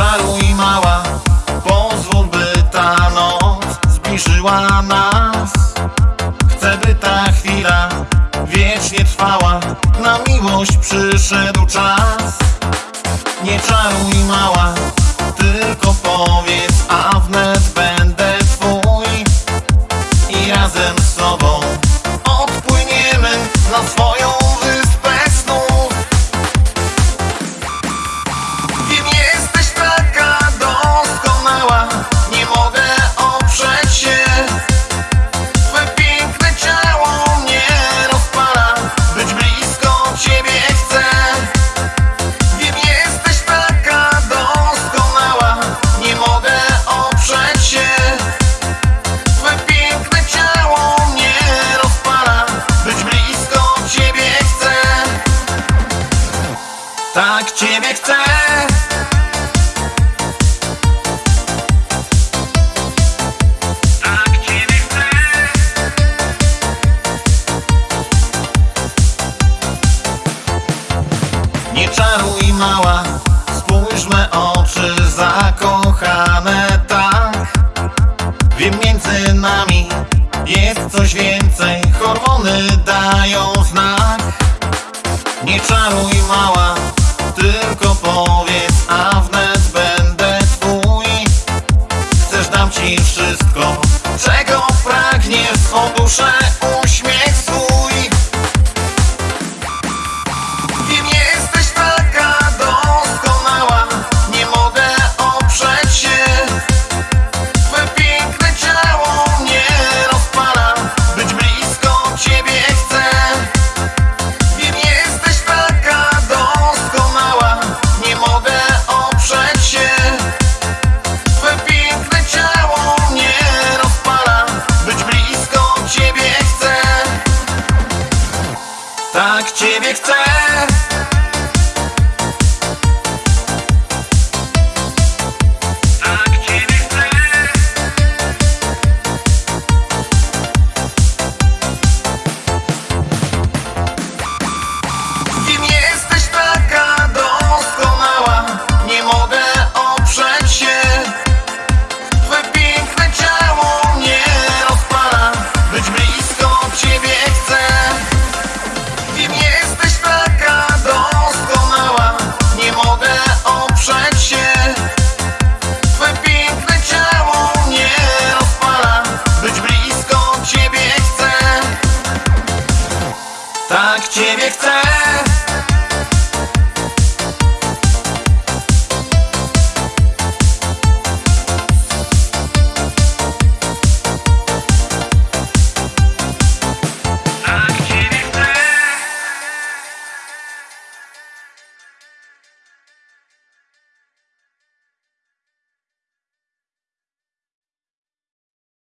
czaruj mała. Pozwól by ta noc zbliżyła nas. Chcę by ta chwila wiecznie trwała. Na miłość przyszedł czas. Nie czaruj mała, tylko powiedz A wnet będę twój. I razem Tak ciebie chcę. Tak ciebie chcę. Nie czaruj mała, spójrz me oczy zakochane tak. Wiem między nami jest coś więcej, hormony dają znak. Nie czaruj mała, tylko powiedz, a wnet będę twój. Chcesz dam ci wszystko, czego pragniesz, swą duszę uśmiech Tak ciebie chcę чебекцах